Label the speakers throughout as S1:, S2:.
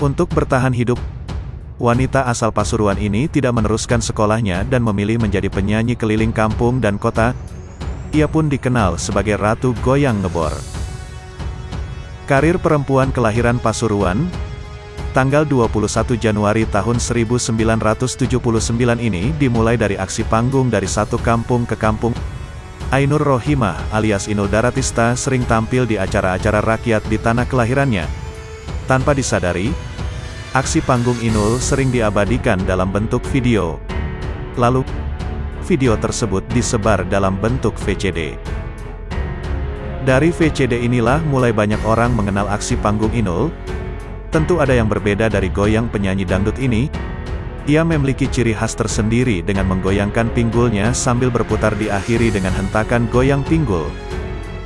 S1: Untuk bertahan hidup, wanita asal Pasuruan ini tidak meneruskan sekolahnya dan memilih menjadi penyanyi keliling kampung dan kota. Ia pun dikenal sebagai Ratu Goyang Ngebor. Karir perempuan kelahiran Pasuruan, tanggal 21 Januari tahun 1979 ini dimulai dari aksi panggung dari satu kampung ke kampung. Ainur Rohimah alias Inul Daratista sering tampil di acara-acara rakyat di tanah kelahirannya. Tanpa disadari, Aksi panggung Inul sering diabadikan dalam bentuk video. Lalu, video tersebut disebar dalam bentuk VCD. Dari VCD inilah mulai banyak orang mengenal aksi panggung Inul. Tentu ada yang berbeda dari goyang penyanyi dangdut ini. Ia memiliki ciri khas tersendiri dengan menggoyangkan pinggulnya sambil berputar diakhiri dengan hentakan goyang pinggul.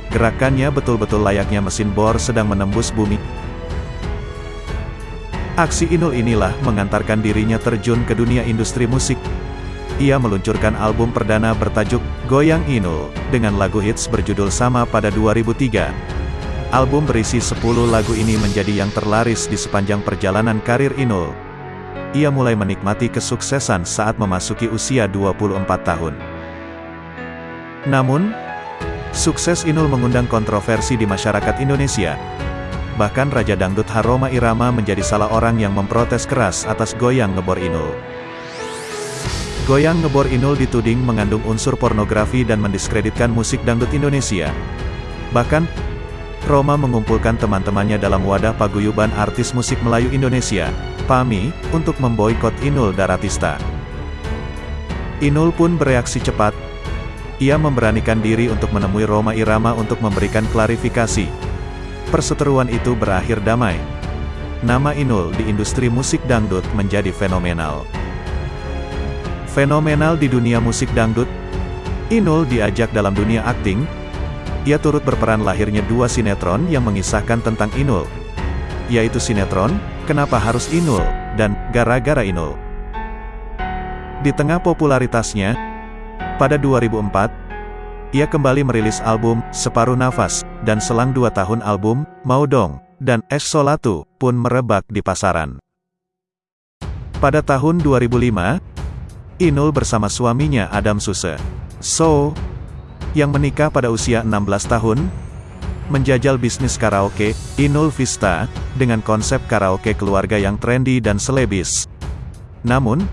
S1: Gerakannya betul-betul layaknya mesin bor sedang menembus bumi. Aksi Inul inilah mengantarkan dirinya terjun ke dunia industri musik. Ia meluncurkan album perdana bertajuk Goyang Inul, dengan lagu hits berjudul sama pada 2003. Album berisi 10 lagu ini menjadi yang terlaris di sepanjang perjalanan karir Inul. Ia mulai menikmati kesuksesan saat memasuki usia 24 tahun. Namun, sukses Inul mengundang kontroversi di masyarakat Indonesia, Bahkan Raja Dangdut Haroma Irama menjadi salah orang yang memprotes keras atas goyang ngebor Inul. Goyang ngebor Inul dituding mengandung unsur pornografi dan mendiskreditkan musik dangdut Indonesia. Bahkan, Roma mengumpulkan teman-temannya dalam wadah paguyuban artis musik Melayu Indonesia, PAMI, untuk memboikot Inul Daratista. Inul pun bereaksi cepat. Ia memberanikan diri untuk menemui Roma Irama untuk memberikan klarifikasi, Perseteruan itu berakhir damai. Nama Inul di industri musik dangdut menjadi fenomenal. Fenomenal di dunia musik dangdut, Inul diajak dalam dunia akting. Ia turut berperan lahirnya dua sinetron yang mengisahkan tentang Inul, yaitu sinetron Kenapa Harus Inul dan Gara-gara Inul. Di tengah popularitasnya, pada 2004, ia kembali merilis album, Separuh Nafas, dan selang dua tahun album, Mau Dong, dan Es pun merebak di pasaran. Pada tahun 2005, Inul bersama suaminya Adam Suse, So, yang menikah pada usia 16 tahun, menjajal bisnis karaoke, Inul Vista, dengan konsep karaoke keluarga yang trendy dan selebis. Namun,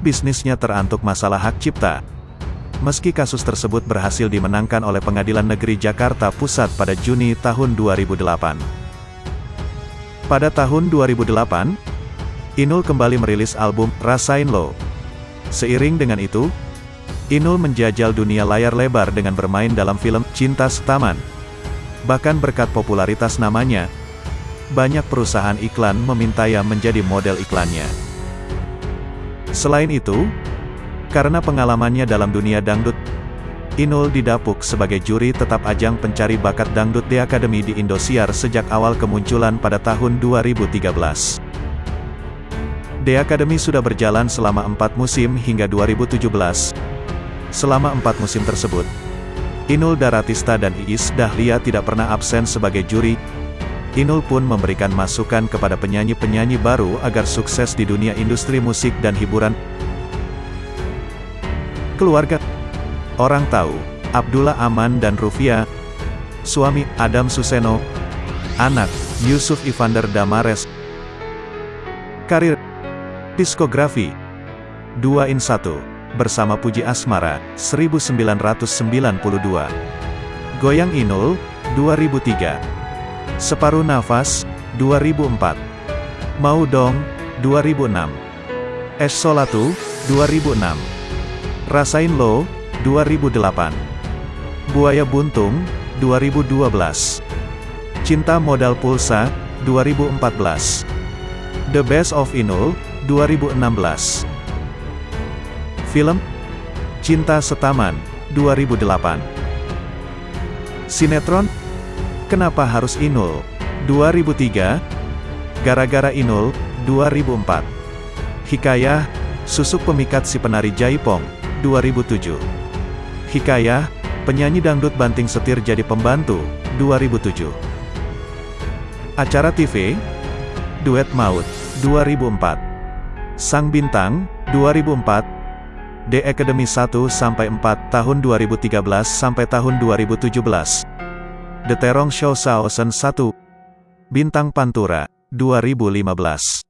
S1: bisnisnya terantuk masalah hak cipta, Meski kasus tersebut berhasil dimenangkan oleh Pengadilan Negeri Jakarta Pusat pada Juni tahun 2008. Pada tahun 2008, Inul kembali merilis album Rasain Lo. Seiring dengan itu, Inul menjajal dunia layar lebar dengan bermain dalam film Cinta Setaman. Bahkan berkat popularitas namanya, banyak perusahaan iklan meminta menjadi model iklannya. Selain itu, karena pengalamannya dalam dunia dangdut, Inul didapuk sebagai juri tetap ajang pencari bakat dangdut di Akademi di Indosiar sejak awal kemunculan pada tahun 2013. The Academy sudah berjalan selama empat musim hingga 2017. Selama empat musim tersebut, Inul Daratista dan Iis Dahlia tidak pernah absen sebagai juri. Inul pun memberikan masukan kepada penyanyi-penyanyi baru agar sukses di dunia industri musik dan hiburan. Keluarga. Orang tahu, Abdullah Aman dan Rufia, suami, Adam Suseno, anak, Yusuf Ivander Damares, karir, diskografi, 2 in 1, bersama Puji Asmara, 1992, Goyang Inul, 2003, Separuh Nafas, 2004, Mau Dong, 2006, Es Solatu, 2006, Rasain Lo, 2008. Buaya Buntung, 2012. Cinta Modal Pulsa, 2014. The Best of Inul, 2016. Film Cinta Setaman, 2008. Sinetron Kenapa Harus Inul, 2003. Gara-gara Inul, 2004. Hikayah Susuk Pemikat Si Penari Jaipong, 2007. Hikayah, penyanyi dangdut banting setir jadi pembantu, 2007. Acara TV, Duet Maut, 2004. Sang Bintang, 2004. The Academy 1 sampai 4 tahun 2013 sampai tahun 2017. The Terong Show Saosen 1. Bintang Pantura, 2015.